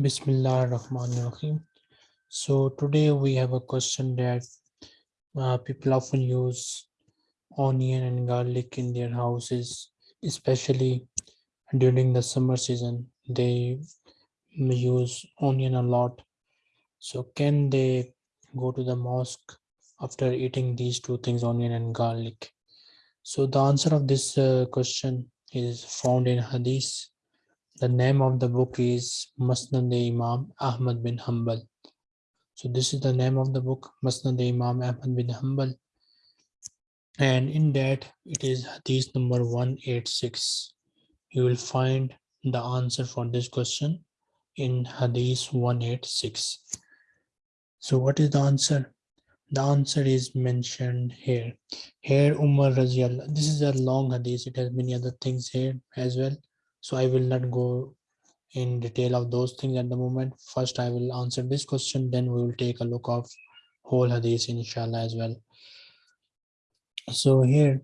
Bismillah ar-Rahman ar-Rahim. So today we have a question that uh, people often use onion and garlic in their houses, especially during the summer season. They use onion a lot. So can they go to the mosque after eating these two things, onion and garlic? So the answer of this uh, question is found in Hadith the name of the book is Musnad Imam Ahmad bin Hanbal. So this is the name of the book, Musnad Imam Ahmad bin Hanbal. And in that, it is Hadith number 186. You will find the answer for this question in Hadith 186. So what is the answer? The answer is mentioned here. Here Umar Raziallah. This is a long hadith. It has many other things here as well so i will not go in detail of those things at the moment. First i will answer this question then we will take a look of whole hadith inshallah as well. So here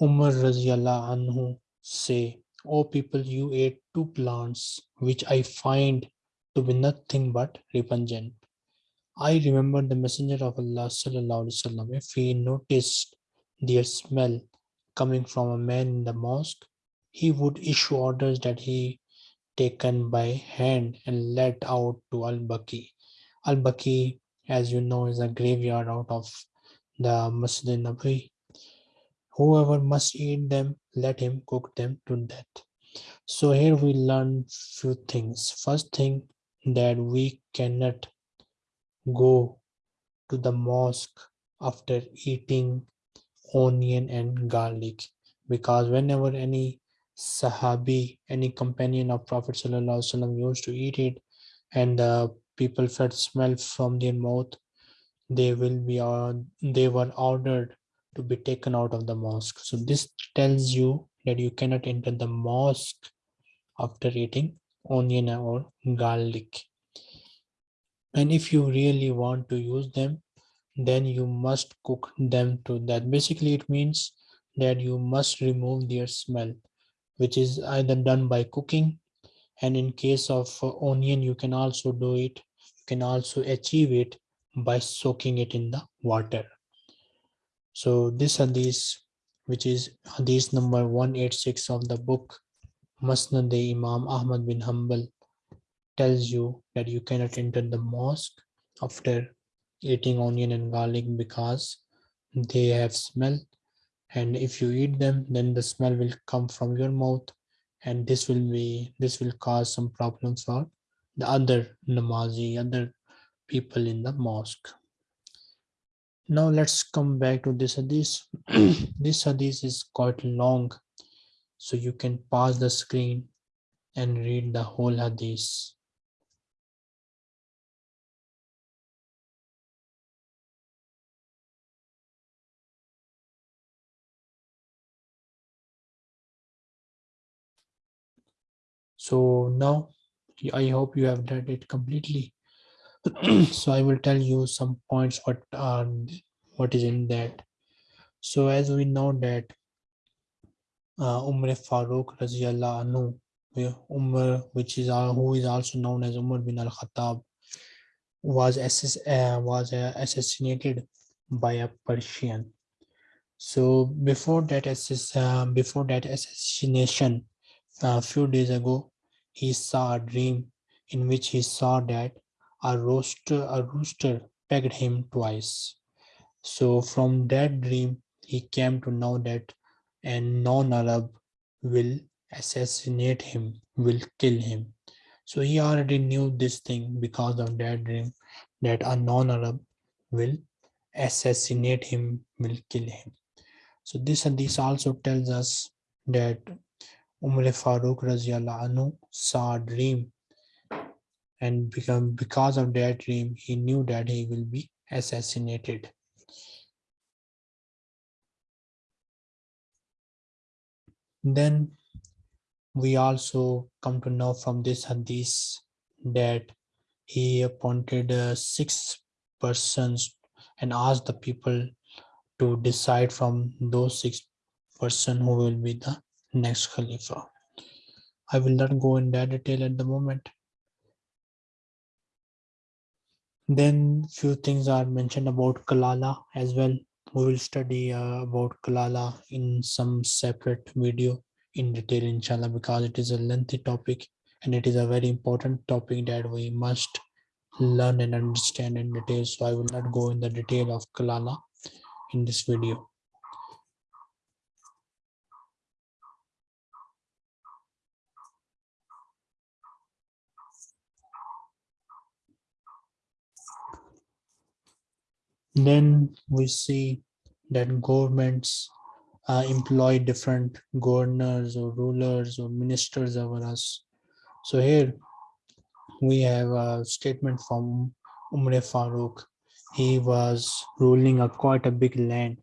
umar radiallahu anhu say oh people you ate two plants which i find to be nothing but repugnant. I remember the messenger of allah sallallahu alaihi wasallam if he noticed their smell coming from a man in the mosque he would issue orders that he taken by hand and let out to Al-Baqi. Al-Baqi, as you know, is a graveyard out of the Masjid Nabi. Whoever must eat them, let him cook them to death. So here we learn few things. First thing that we cannot go to the mosque after eating onion and garlic because whenever any Sahabi, any companion of Prophet Wasallam used to eat it and the people felt smell from their mouth, they will be uh, they were ordered to be taken out of the mosque. So this tells you that you cannot enter the mosque after eating onion or garlic. And if you really want to use them, then you must cook them to that. Basically, it means that you must remove their smell which is either done by cooking. And in case of uh, onion you can also do it. You can also achieve it by soaking it in the water. So this hadith which is hadith number 186 of the book Musnad Imam Ahmad bin Hanbal tells you that you cannot enter the mosque after eating onion and garlic because they have smell and if you eat them then the smell will come from your mouth and this will be this will cause some problems for the other namazi other people in the mosque. Now let's come back to this hadith. This hadith is quite long so you can pause the screen and read the whole hadith so now i hope you have read it completely. So i will tell you some points what are what is in that. So as we know that uh, umar farooq anhu umar which is uh, who is also known as umar bin al khattab was assass uh, was uh, assassinated by a persian. So before that before that assassination a few days ago he saw a dream in which he saw that a rooster, a rooster pecked him twice. So from that dream, he came to know that a non-Arab will assassinate him, will kill him. So he already knew this thing because of that dream, that a non-Arab will assassinate him, will kill him. So this and this also tells us that Umar Farooq anhu saw a dream and become because of that dream he knew that he will be assassinated. Then we also come to know from this hadith that he appointed uh, six persons and asked the people to decide from those six person who will be the next Khalifa. I will not go in that detail at the moment. Then few things are mentioned about Kalala as well. We will study uh, about Kalala in some separate video in detail inshallah because it is a lengthy topic and it is a very important topic that we must learn and understand in detail. So I will not go in the detail of Kalala in this video. Then we see that governments uh, employ different governors or rulers or ministers over us. So here we have a statement from Umar Farooq. He was ruling a quite a big land.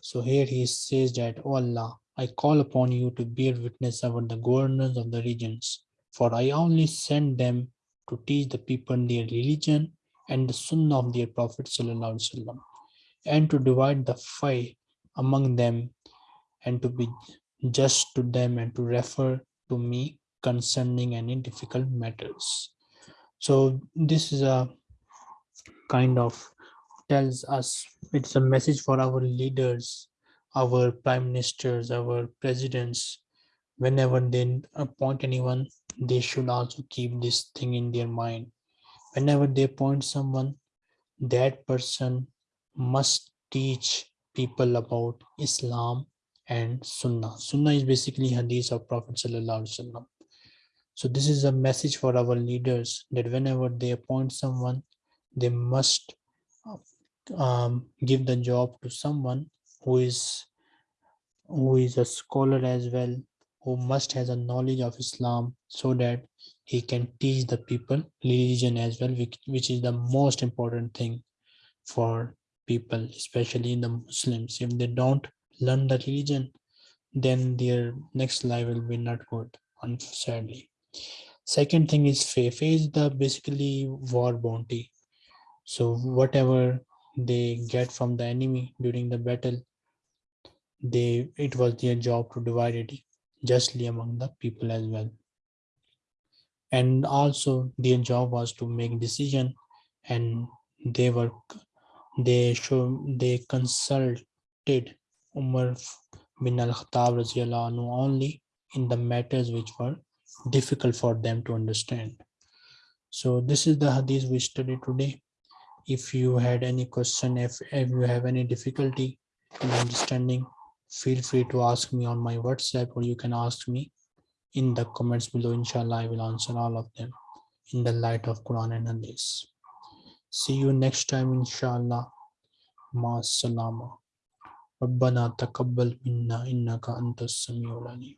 So here he says that, oh Allah, I call upon you to bear witness over the governors of the regions, for I only send them to teach the people their religion and the sunnah of their Prophet وسلم, and to divide the fight among them and to be just to them and to refer to me concerning any difficult matters. So this is a kind of tells us it's a message for our leaders, our prime ministers, our presidents. Whenever they appoint anyone, they should also keep this thing in their mind whenever they appoint someone, that person must teach people about Islam and Sunnah. Sunnah is basically hadith of Prophet Sallallahu So this is a message for our leaders that whenever they appoint someone, they must um, give the job to someone who is who is a scholar as well, who must has a knowledge of Islam so that he can teach the people religion as well which, which is the most important thing for people especially the muslims. If they don't learn the religion then their next life will be not good sadly. Second thing is faith faith is the basically war bounty. So whatever they get from the enemy during the battle they it was their job to divide it justly among the people as well and also their job was to make decision and they were they show they consulted Umar bin al-Khattab only in the matters which were difficult for them to understand. So this is the hadith we studied today. If you had any question, if, if you have any difficulty in understanding, feel free to ask me on my WhatsApp or you can ask me in the comments below inshallah i will answer all of them in the light of quran and hadith see you next time inshallah ma salama ربنا تقبل منا إنك أنت السميع العليم